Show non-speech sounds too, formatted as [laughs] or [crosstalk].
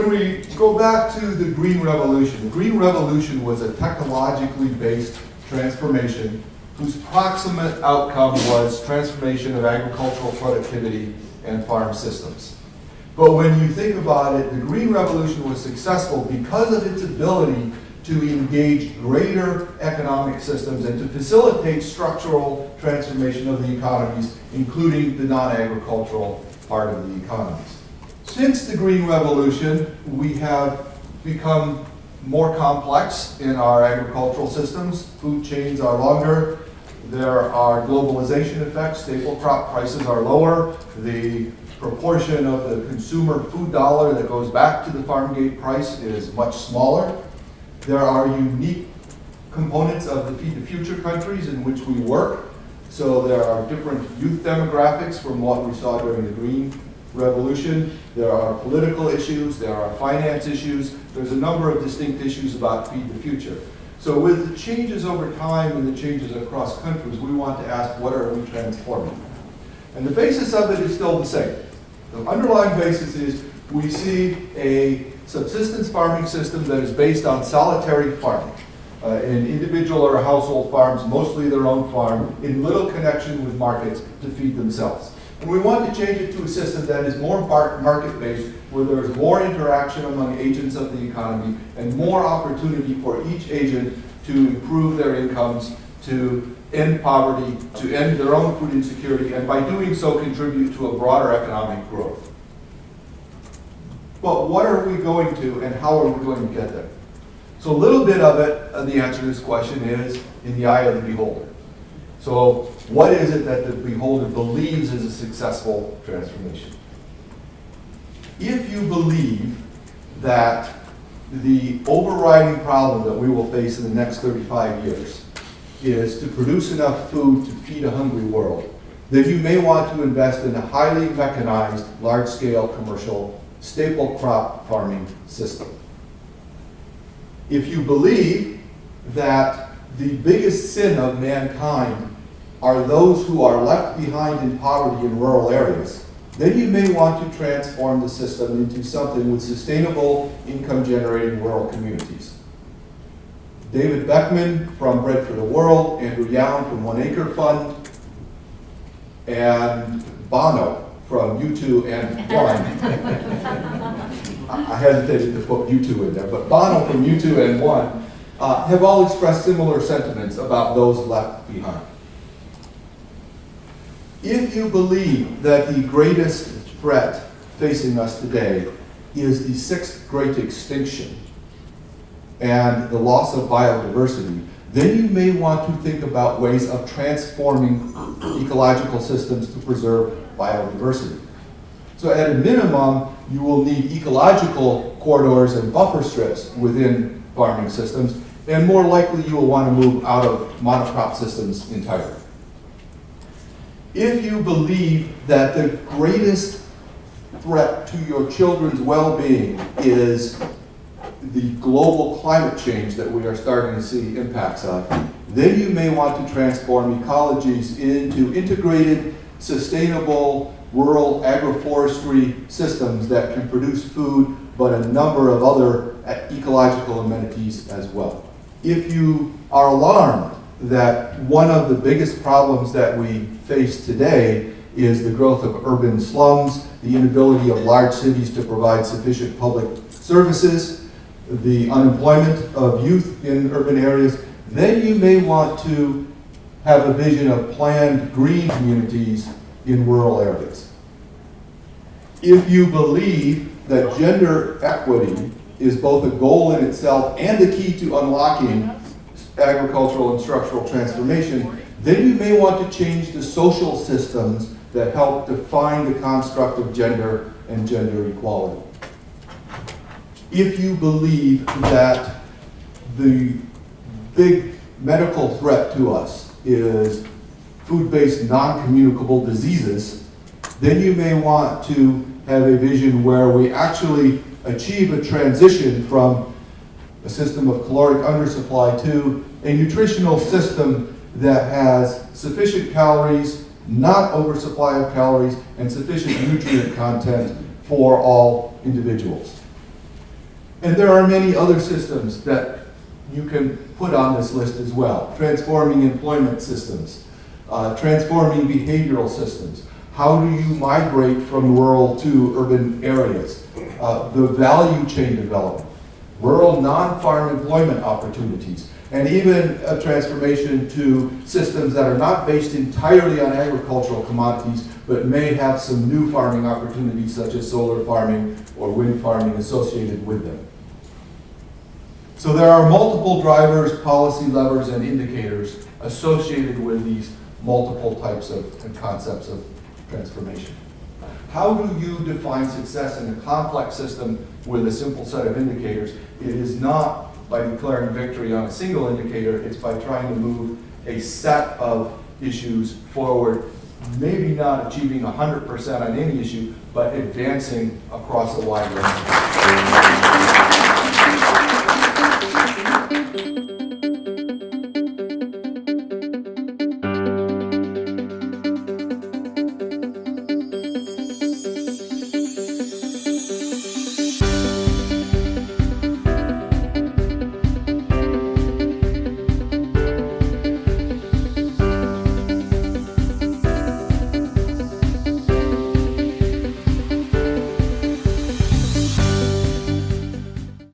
when we go back to the Green Revolution, the Green Revolution was a technologically based transformation whose proximate outcome was transformation of agricultural productivity and farm systems. But when you think about it, the Green Revolution was successful because of its ability to engage greater economic systems and to facilitate structural transformation of the economies, including the non-agricultural part of the economies. Since the Green Revolution, we have become more complex in our agricultural systems. Food chains are longer. There are globalization effects. Staple crop prices are lower. The proportion of the consumer food dollar that goes back to the farm gate price is much smaller. There are unique components of the Feed the Future countries in which we work. So there are different youth demographics from what we saw during the Green Revolution. There are political issues, there are finance issues. There's a number of distinct issues about Feed the Future. So with the changes over time and the changes across countries, we want to ask what are we transforming? And the basis of it is still the same. The underlying basis is we see a subsistence farming system that is based on solitary farming. Uh, in individual or household farms, mostly their own farm, in little connection with markets to feed themselves. And we want to change it to a system that is more market-based, where there's more interaction among agents of the economy and more opportunity for each agent to improve their incomes, to end poverty, to end their own food insecurity, and by doing so contribute to a broader economic growth. But what are we going to and how are we going to get there? So a little bit of it, uh, the answer to this question is in the eye of the beholder. So what is it that the beholder believes is a successful transformation? If you believe that the overriding problem that we will face in the next 35 years is to produce enough food to feed a hungry world, then you may want to invest in a highly mechanized, large-scale commercial staple crop farming system. If you believe that the biggest sin of mankind are those who are left behind in poverty in rural areas, then you may want to transform the system into something with sustainable income generating rural communities. David Beckmann from Bread for the World, Andrew Youn from One Acre Fund, and Bono from U2 and One. [laughs] I hesitated to put U2 in there, but Bono from U2 and One uh, have all expressed similar sentiments about those left behind. If you believe that the greatest threat facing us today is the sixth great extinction and the loss of biodiversity, then you may want to think about ways of transforming ecological systems to preserve biodiversity. So at a minimum, you will need ecological corridors and buffer strips within farming systems, and more likely you will want to move out of monocrop systems entirely. If you believe that the greatest threat to your children's well-being is the global climate change that we are starting to see impacts of, then you may want to transform ecologies into integrated sustainable rural agroforestry systems that can produce food, but a number of other ecological amenities as well. If you are alarmed that one of the biggest problems that we face today is the growth of urban slums, the inability of large cities to provide sufficient public services, the unemployment of youth in urban areas, then you may want to have a vision of planned green communities in rural areas. If you believe that gender equity is both a goal in itself and the key to unlocking agricultural and structural transformation, then you may want to change the social systems that help define the construct of gender and gender equality. If you believe that the big medical threat to us is food-based non-communicable diseases, then you may want to have a vision where we actually achieve a transition from a system of caloric undersupply to a nutritional system that has sufficient calories, not oversupply of calories, and sufficient nutrient content for all individuals. And there are many other systems that you can put on this list as well. Transforming employment systems, uh, transforming behavioral systems. How do you migrate from rural to urban areas? Uh, the value chain development, rural non-farm employment opportunities, and even a transformation to systems that are not based entirely on agricultural commodities, but may have some new farming opportunities such as solar farming or wind farming associated with them. So there are multiple drivers, policy levers, and indicators associated with these multiple types of concepts of transformation. How do you define success in a complex system with a simple set of indicators? It is not by declaring victory on a single indicator, it's by trying to move a set of issues forward, maybe not achieving 100% on any issue, but advancing across a wide range.